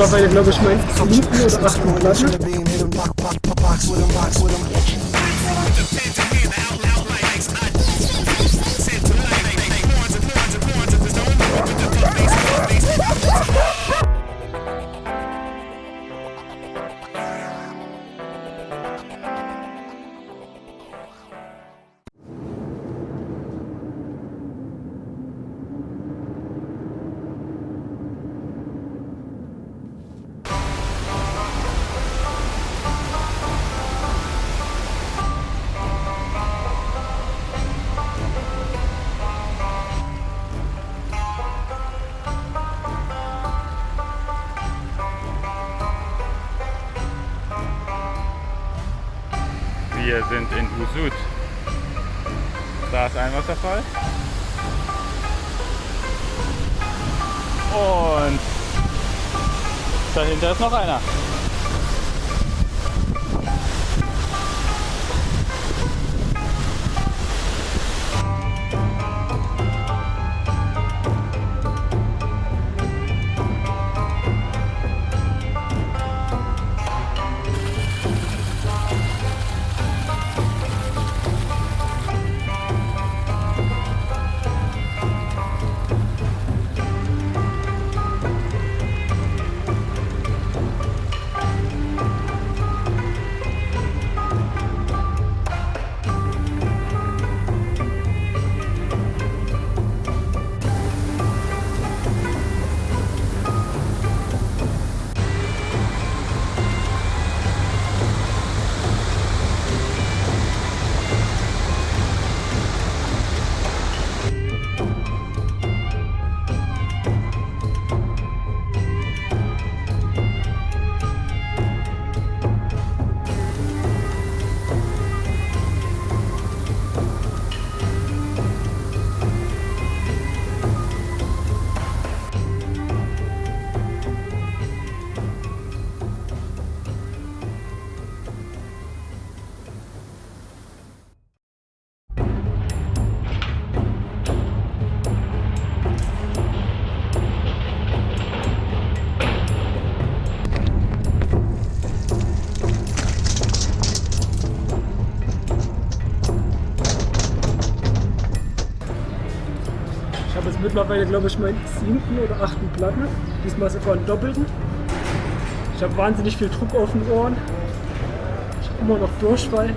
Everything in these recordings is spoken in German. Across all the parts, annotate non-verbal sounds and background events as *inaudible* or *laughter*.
mittlerweile, glaube ich, mein siebten oder achten Platte. Wir sind in Usud. Da ist ein Wasserfall. Und dahinter ist noch einer. Mittlerweile, glaube ich, meinen siebten oder achten Platten. Diesmal sogar einen doppelten. Ich habe wahnsinnig viel Druck auf den Ohren. Ich habe immer noch Durchfall.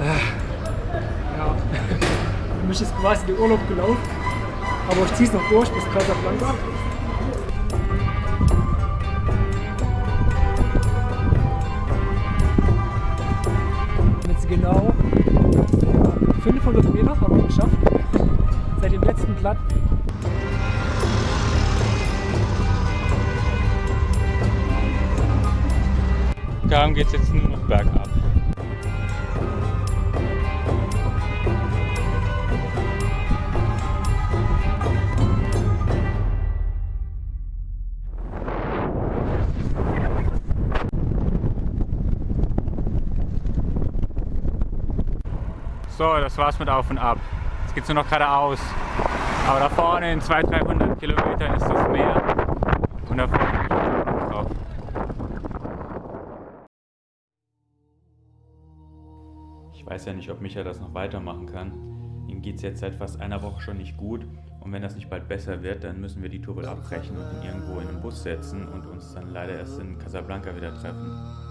Ah, Ja, für mich ist quasi der Urlaub gelaufen. Aber ich ziehe es noch durch bis Casablanca. Blatt. Darum geht es jetzt nur noch bergab. So, das war's mit Auf und Ab. Jetzt geht's nur noch geradeaus. Aber da vorne in 200, 300 Kilometern ist das Meer. Und da freue ich mich drauf. Ich weiß ja nicht, ob Micha das noch weitermachen kann. Ihm geht es jetzt seit fast einer Woche schon nicht gut. Und wenn das nicht bald besser wird, dann müssen wir die Tour wohl abbrechen und ihn irgendwo in einen Bus setzen und uns dann leider erst in Casablanca wieder treffen.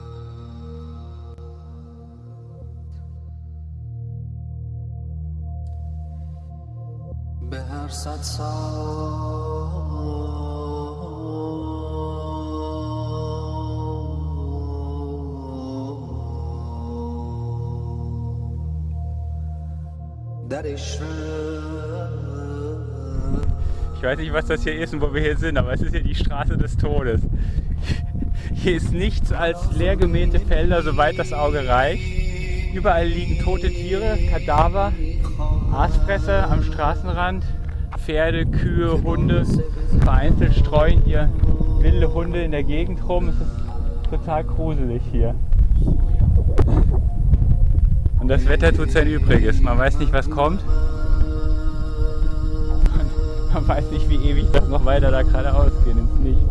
Ich weiß nicht, was das hier ist und wo wir hier sind, aber es ist hier die Straße des Todes. Hier ist nichts als leergemähte Felder, soweit das Auge reicht. Überall liegen tote Tiere, Kadaver, Aasfresser am Straßenrand, Pferde, Kühe, Hunde. Vereinzelt streuen hier wilde Hunde in der Gegend rum. Es ist total gruselig hier. Und das Wetter tut sein Übriges. Man weiß nicht, was kommt. *laughs* Man weiß nicht, wie ewig das noch weiter da geradeaus geht ins Nichts.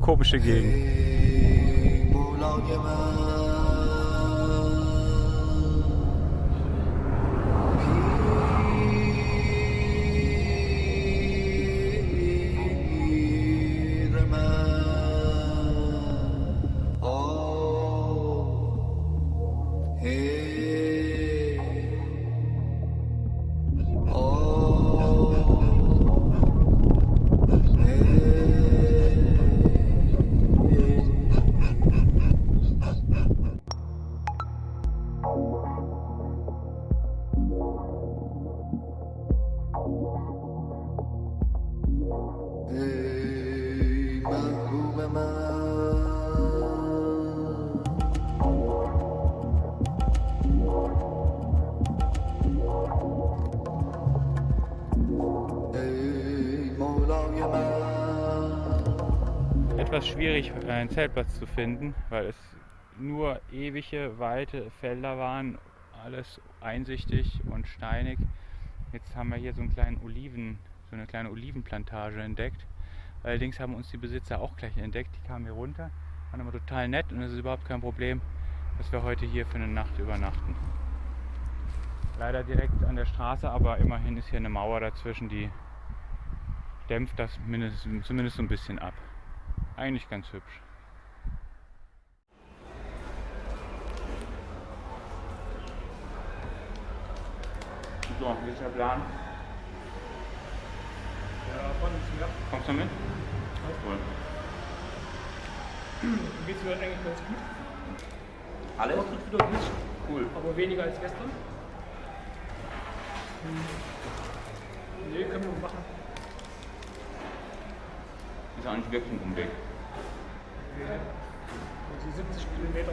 Komische Gegend. Etwas schwierig, einen Zeltplatz zu finden, weil es nur ewige, weite Felder waren, alles einsichtig und steinig. Jetzt haben wir hier so, einen kleinen Oliven, so eine kleine Olivenplantage entdeckt. Allerdings haben uns die Besitzer auch gleich entdeckt. Die kamen hier runter, waren aber total nett und es ist überhaupt kein Problem, dass wir heute hier für eine Nacht übernachten. Leider direkt an der Straße, aber immerhin ist hier eine Mauer dazwischen, die dämpft das mindestens, zumindest so ein bisschen ab. Eigentlich ganz hübsch. So, wie ist der Plan? Ja, von ja. Kommst du mit? Cool. Geht's mir eigentlich ganz gut. Alles? Wieder gut, Cool. aber weniger als gestern. Hm. Nee, können wir machen. Ist auch nicht wirklich ein Umweg. Also 70 Kilometer.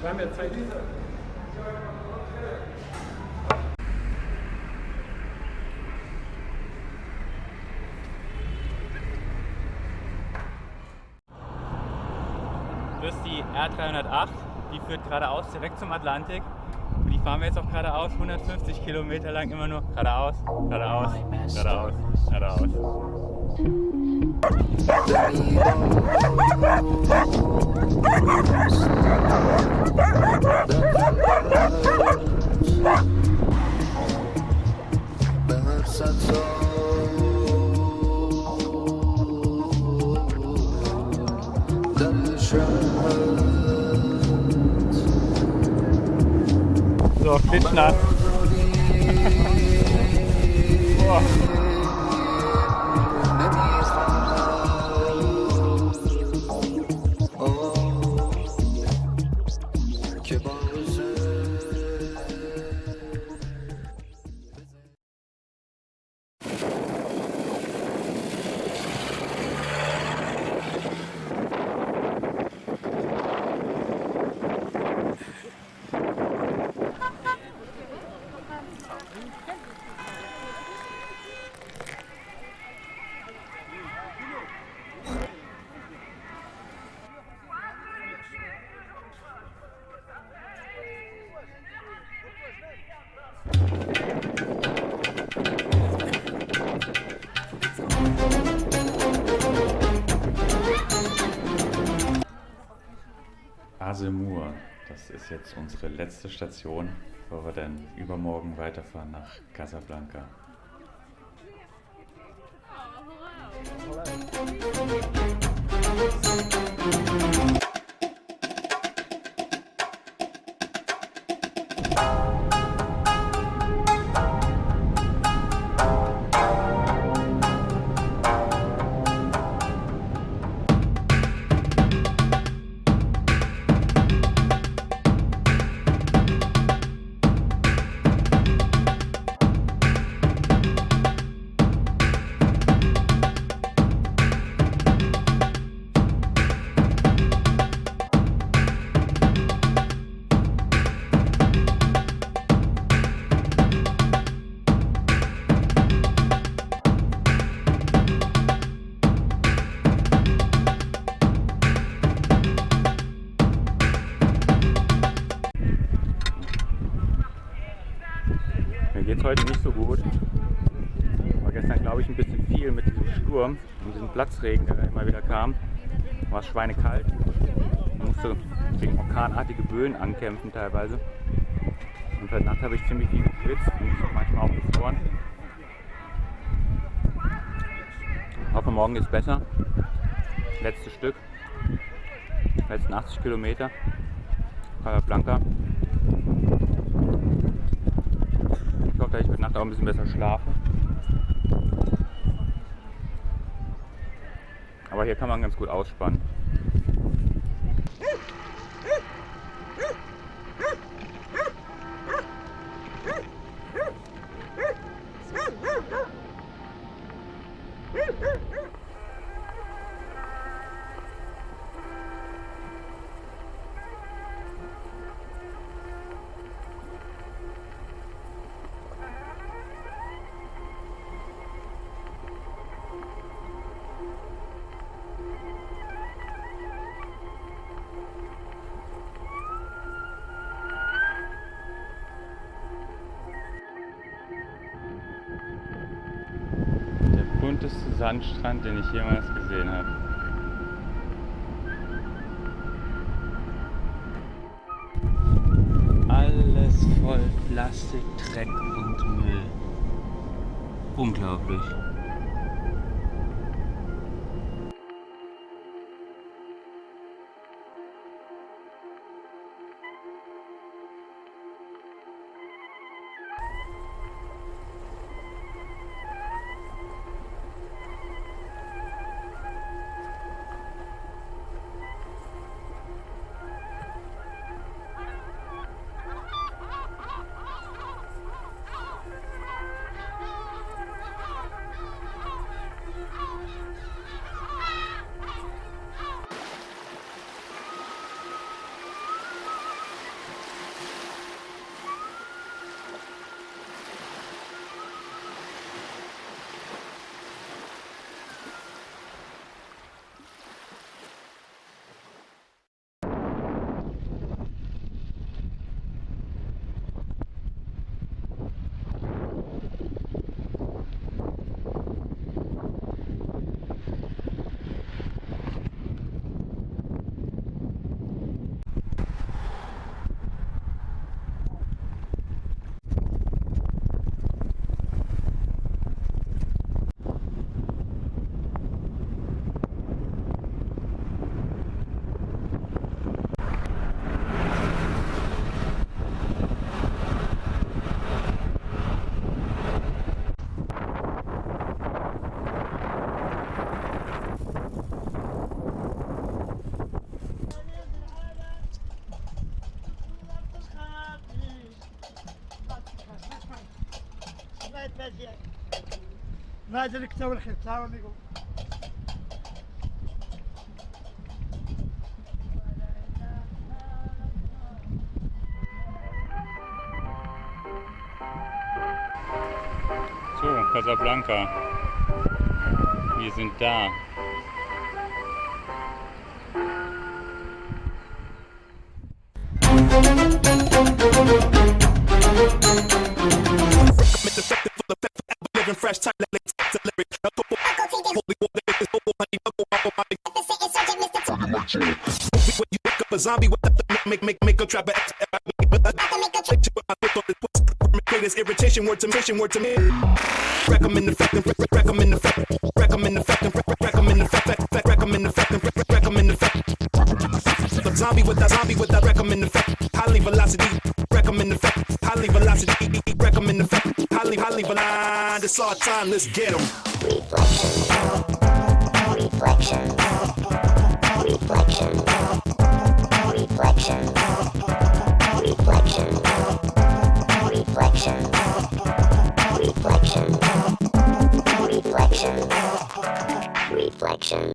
Wir haben ja Zeit. Das ist die R308, die führt geradeaus direkt zum Atlantik. Fahren wir jetzt auch geradeaus, 150 Kilometer lang immer nur. Geradeaus, geradeaus, geradeaus, geradeaus. So, klitschnass. *laughs* Kasemur. Das ist jetzt unsere letzte Station, wo wir dann übermorgen weiterfahren nach Casablanca. Oh, Platzregen, der immer wieder kam. War es schweinekalt. Man musste gegen orkanartige Böen ankämpfen teilweise. Und heute Nacht habe ich ziemlich viel geschwitzt und manchmal auch gefroren. Ich hoffe, morgen ist besser. Letztes Stück. Letzten 80 Kilometer. Casablanca. Ich hoffe, dass ich heute Nacht auch ein bisschen besser schlafe. Aber hier kann man ganz gut ausspannen. Bunteste Sandstrand, den ich jemals gesehen habe. Alles voll Plastik, Dreck und Müll. Unglaublich. ما ادري تو الخير تعاون يقول So, Casablanca. Wir sind da. living Crash time, let's take the lyric. A couple of people, niggas, hobo, honey, honey. Deficit insurgent, Mr. Tony When you wake up a zombie, with the make, make, make a trap, but I make a trap. I put on this greatest irritation, word to mission, word to me. Recommend the fact, recommend the fact, recommend the fact, recommend the fact, recommend the fact, recommend the fact. The zombie with that zombie with that recommend the fact. Highly velocity, recommend the fact. Highly velocity, recommend the fact it's our time let's get get 'em. Reflection, reflection, reflection, reflection, reflection, reflection, reflection, reflection.